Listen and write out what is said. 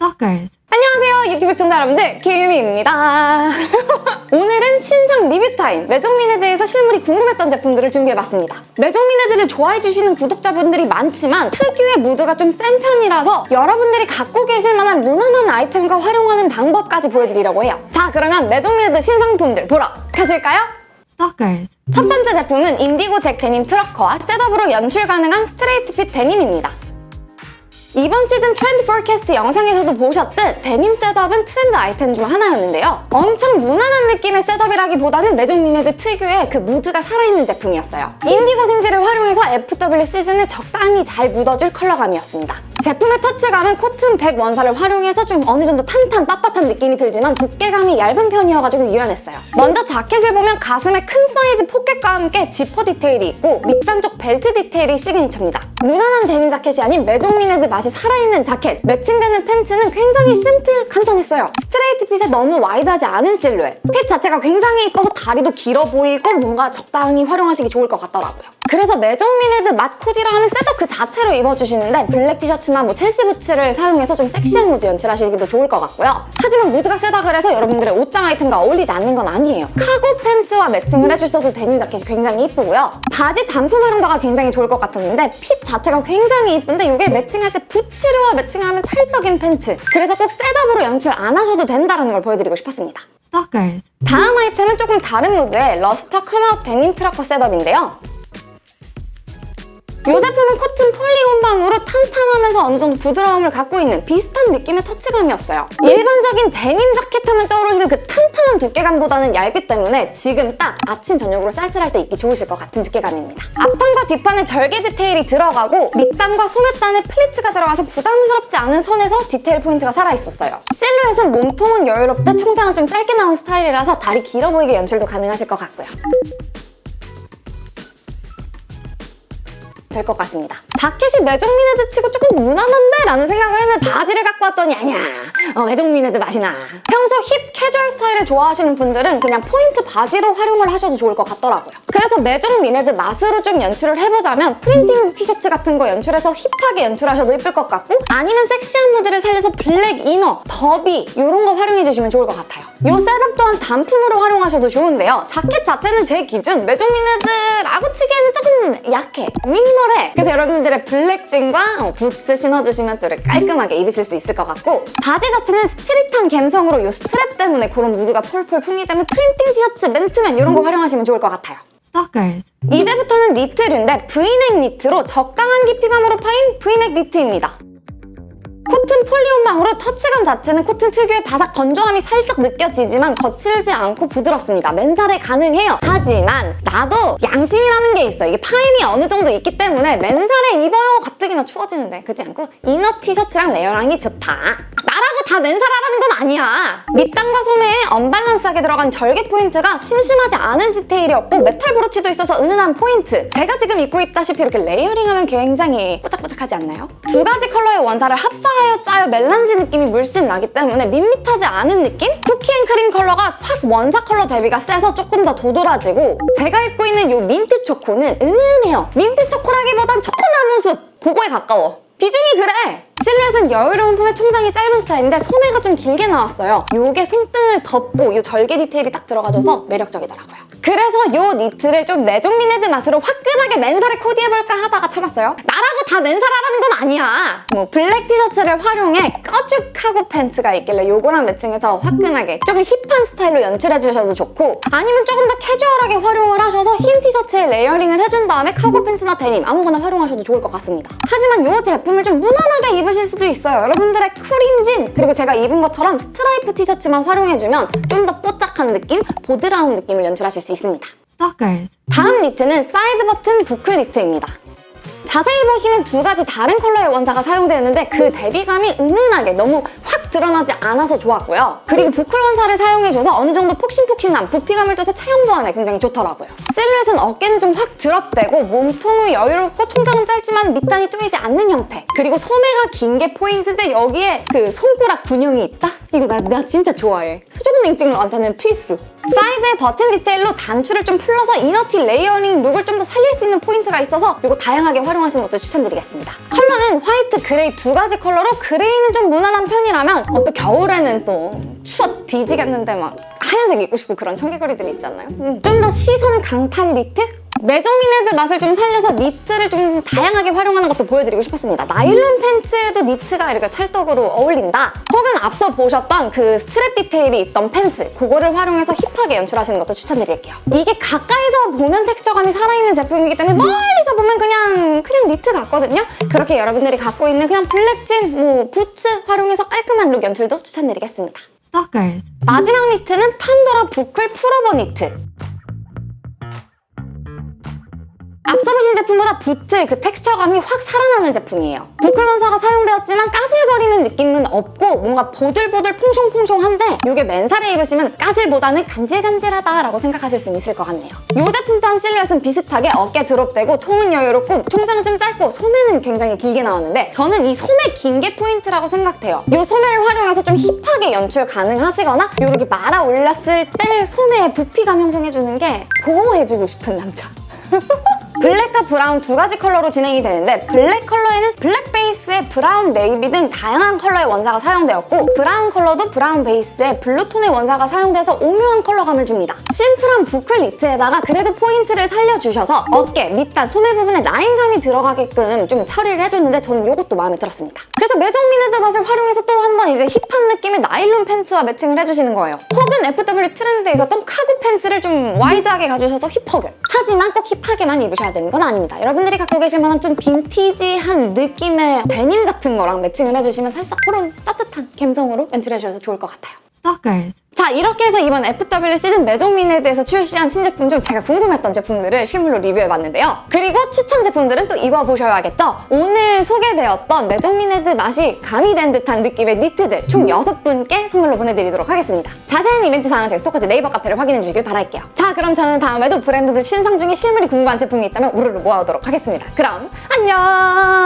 Stalkers. 안녕하세요 유튜브 시청자 여러분들 김유미입니다 오늘은 신상 리뷰 타임 Maison Mined에 대해서 실물이 궁금했던 제품들을 준비해봤습니다 Maison Mined를 좋아해주시는 구독자분들이 많지만 특유의 무드가 좀 센 편이라서 여러분들이 갖고 계실 만한 무난한 아이템과 활용하는 방법까지 보여드리려고 해요 자 그러면 Maison Mined 신상품들 보러 가실까요? 첫 번째 제품은 인디고 zip 데님 trucker와 setup으로 연출 가능한 스트레이트 fit 데님입니다. 이번 시즌 트렌드 forecast 영상에서도 보셨듯 데님 setup은 트렌드 아이템 중 하나였는데요. 엄청 무난한 느낌의 setup이라기보다는 Maison Mined 특유의 그 무드가 살아있는 제품이었어요. 인디고 생지를 활용해서 FW 시즌에 적당히 잘 묻어줄 컬러감이었습니다. 제품의 터치감은 코튼 100 원사를 활용해서 좀 어느 정도 탄탄 빳빳한 느낌이 들지만 두께감이 얇은 편이어가지고 유연했어요. 먼저 자켓을 보면 가슴에 큰 사이즈 포켓과 함께 지퍼 디테일이 있고 밑단 쪽 벨트 디테일이 signature입니다. 무난한 데님 자켓이 아닌 Maison Mined 맛이 살아있는 자켓, 매칭되는 팬츠는 굉장히 심플, 간단했어요. 스트레이트 fit에 너무 와이드하지 않은 실루엣. fit 자체가 굉장히 이뻐서 다리도 길어 보이고 뭔가 적당히 활용하시기 좋을 것 같더라고요. 그래서 Maison Mined 맛 코디라 하면 setup 그 자체로 입어주시는데 블랙 티셔츠나 뭐 Chelsea 부츠를 사용해서 좀 섹시한 무드 연출하시기도 좋을 것 같고요. 하지만 무드가 세다 그래서 여러분들의 옷장 아이템과 어울리지 않는 건 아니에요. 카고 팬츠와 매칭을 해주셔도 데님 자켓이 굉장히 이쁘고요. 바지 단품 활용도가 굉장히 좋을 것 같았는데 fit 자체가 굉장히 이쁜데 이게 매칭할 때 부츠류와 매칭하면 찰떡인 팬츠. 그래서 꼭 setup으로 연출 안 하셔도 된다는 걸 보여드리고 싶었습니다. Stalkers. 다음 아이템은 조금 다른 무드의 luster cutout 데님 trucker setup인데요. 이 제품은 코튼 poly 혼방으로 탄탄하면서 어느 정도 부드러움을 갖고 있는 비슷한 느낌의 터치감이었어요. 일반적인 데님 자켓 하면 떠오르시는 그 탄탄한 두께감보다는 얇기 때문에 지금 딱 아침 저녁으로 쌀쌀할 때 입기 좋으실 것 같은 두께감입니다. 앞판과 뒷판에 절개 디테일이 들어가고 밑단과 소매단에 플리츠가 들어가서 부담스럽지 않은 선에서 디테일 포인트가 살아있었어요. 실루엣은 몸통은 여유롭되 총장은 좀 짧게 나온 스타일이라서 다리 길어 보이게 연출도 가능하실 것 같고요. 될 것 같습니다. 자켓이 Maison Mined 치고 조금 무난한데? 라는 생각을 했는데 바지를 갖고 왔더니 아니야. 어, Maison Mined 맛이 나. 평소 힙 캐주얼 스타일을 좋아하시는 분들은 그냥 포인트 바지로 활용을 하셔도 좋을 것 같더라고요. 그래서 Maison Mined 맛으로 좀 연출을 해보자면 프린팅 티셔츠 같은 거 연출해서 hip하게 연출하셔도 예쁠 것 같고 아니면 섹시한 무드를 살려서 블랙 inner, derby 이런 거 활용해주시면 좋을 것 같아요. 이 setup 또한 단품으로 활용하셔도 좋은데요. 자켓 자체는 제 기준 Maison Mined라고 치기에는 조금 약해. minimal해. 그래서 여러분들의 블랙진과 어, 부츠 신어주시면 또 깔끔하게 입으실 수 있을 것 같고 바지 자체는 street한 감성으로 이 스트랩 때문에 그런 무드가 폴폴 풍기 때문에 프린팅 티셔츠, 맨투맨 이런 거 활용하시면 좋을 것 같아요. Stalkers. 이제부터는 니트류인데 브이넥 니트로 적당한 깊이감으로 파인 브이넥 니트입니다. 코튼 poly 혼방으로 터치감 자체는 코튼 특유의 바삭 건조함이 살짝 느껴지지만 거칠지 않고 부드럽습니다. 맨살에 가능해요. 하지만 나도 양심이라는 게 있어. 이게 파임이 어느 정도 있기 때문에 맨살에 입어요 가뜩이나 추워지는데 그렇지 않고 inner 티셔츠랑 layering이 좋다. 다 맨살하라는 건 아니야. 밑단과 소매에 언밸런스하게 들어간 절개 포인트가 심심하지 않은 디테일이었고 메탈 브로치도 있어서 은은한 포인트. 제가 지금 입고 있다시피 이렇게 layering하면 굉장히 뽀짝뽀짝하지 않나요? 두 가지 컬러의 원사를 합사하여 짜여 melange 느낌이 물씬 나기 때문에 밋밋하지 않은 느낌? cookie and cream 컬러가 확 원사 컬러 대비가 세서 조금 더 도드라지고 제가 입고 있는 이 민트 초코는 은은해요. 민트 초코라기보단 초코나무 숲 그거에 가까워. 비중이 그래! 실루엣은 여유로운 품에 총장이 짧은 스타일인데 소매가 좀 길게 나왔어요. 요게 손등을 덮고 요 절개 디테일이 딱 들어가줘서 매력적이더라고요. 그래서 요 니트를 좀 Maison Mined 맛으로 화끈하게 맨살에 코디해볼까 하다가 참았어요. 나라고 다 맨살하라는 건 아니야. 뭐 블랙 티셔츠를 활용해 가죽 cargo 팬츠가 있길래 요거랑 매칭해서 화끈하게 조금 hip한 스타일로 연출해주셔도 좋고 아니면 조금 더 캐주얼하게 활용을 하셔서 흰 티셔츠에 layering을 해준 다음에 카고 팬츠나 데님 아무거나 활용하셔도 좋을 것 같습니다. 하지만 요 제품을 좀 무난하게 입으실 수도 있어요. 여러분들의 크림진 그리고 제가 입은 것처럼 스트라이프 티셔츠만 활용해주면 좀 더 뽀짝한 느낌, 보드라운 느낌을 연출하실 수 있습니다. 다음 니트는 사이드 버튼 boucle 니트입니다. 자세히 보시면 두 가지 다른 컬러의 원사가 사용되었는데 그 대비감이 은은하게 너무 확 드러나지 않아서 좋았고요. 그리고 boucle 원사를 사용해줘서 어느 정도 폭신폭신한 부피감을 둬서 체형 보완에 굉장히 좋더라고요. 실루엣은 어깨는 좀 확 drop되고 몸통은 여유롭고 총장은 짧지만 밑단이 쪼이지 않는 형태. 그리고 소매가 긴 게 포인트인데 여기에 그 손가락 구멍이 있다? 이거 나, 나 진짜 좋아해. 수족냉증러한테는 필수. 사이드의 버튼 디테일로 단추를 좀 풀러서 inner티 layering look을 좀 더 살릴 수 있는 포인트가 있어서 이거 다양하게 활용하시는 것도 추천드리겠습니다. 컬러는 화이트, 그레이 두 가지 컬러로 그레이는 좀 무난한 편이라면 어, 또 겨울에는 또 추워 뒤지겠는데 막 하얀색 입고 싶고 그런 청개구리들 있잖아요. 음, 좀더 시선 강탈 니트? 메종미네드 맛을 좀 살려서 니트를 좀 다양하게 활용하는 것도 보여드리고 싶었습니다. 나일론 팬츠에도 니트가 이렇게 찰떡으로 어울린다. 혹은 앞서 보셨던 그 스트랩 디테일이 있던 팬츠 그거를 활용해서 힙하게 연출하시는 것도 추천드릴게요. 이게 가까이서 보면 텍스처감이 살아있는 제품이기 때문에 멀리서 보면 그냥 그냥 니트 같거든요. 그렇게 여러분들이 갖고 있는 그냥 블랙진, 뭐 부츠 활용해서 깔끔한 look 연출도 추천드리겠습니다. Stalkers. 마지막 니트는 판도라 boucle 풀오버 니트. 제품보다 붓의 그 텍스처감이 확 살아나는 제품이에요. boucle 원사가 사용되었지만 까슬거리는 느낌은 없고 뭔가 보들보들 퐁숑퐁숑한데 이게 맨살에 입으시면 까슬보다는 간질간질하다라고 생각하실 수 있을 것 같네요. 이 제품 또한 실루엣은 비슷하게 어깨 drop되고 통은 여유롭고 총장은 좀 짧고 소매는 굉장히 길게 나왔는데 저는 이 소매 긴 게 포인트라고 생각해요. 이 소매를 활용해서 좀 힙하게 연출 가능하시거나 이렇게 말아 올렸을 때 소매에 부피감 형성해주는 게 보호해주고 싶은 남자. 블랙과 브라운 두 가지 컬러로 진행이 되는데 블랙 컬러에는 블랙 베이스에 브라운 네이비 등 다양한 컬러의 원사가 사용되었고 브라운 컬러도 브라운 베이스에 블루톤의 원사가 사용돼서 오묘한 컬러감을 줍니다. 심플한 boucle 니트에다가 그래도 포인트를 살려주셔서 어깨, 밑단, 소매 부분에 라인감이 들어가게끔 좀 처리를 해줬는데 저는 이것도 마음에 들었습니다. 그래서 메종미네드 맛을 활용해서 이제 힙한 느낌의 나일론 팬츠와 매칭을 해주시는 거예요. 혹은 FW 트렌드에 있었던 카고 팬츠를 좀 wide하게 가주셔서 힙하게. 하지만 꼭 힙하게만 입으셔야 되는 건 아닙니다. 여러분들이 갖고 계실 만한 좀 빈티지한 느낌의 데님 같은 거랑 매칭을 해주시면 살짝 그런 따뜻한 감성으로 연출해주셔서 좋을 것 같아요. Stalkers. 자 이렇게 해서 이번 FW 시즌 메종미네드에서 출시한 신제품 중 제가 궁금했던 제품들을 실물로 리뷰해봤는데요. 그리고 추천 제품들은 또 입어보셔야겠죠? 오늘 소개되었던 메종미네드 맛이 가미된 듯한 느낌의 니트들 총 6분께 선물로 보내드리도록 하겠습니다. 자세한 이벤트 사항은 저희 스토커즈 네이버 카페를 확인해 주시길 바랄게요. 자 그럼 저는 다음에도 브랜드들 신상 중에 실물이 궁금한 제품이 있다면 우르르 모아오도록 하겠습니다. 그럼 안녕!